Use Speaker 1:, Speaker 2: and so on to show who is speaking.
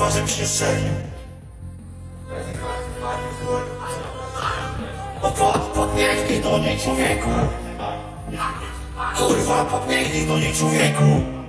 Speaker 1: Kurwa, żebyś nie strzelił! Pod, podbiegnij do niej, człowieku! Kurwa, podbiegnij do niej, człowieku!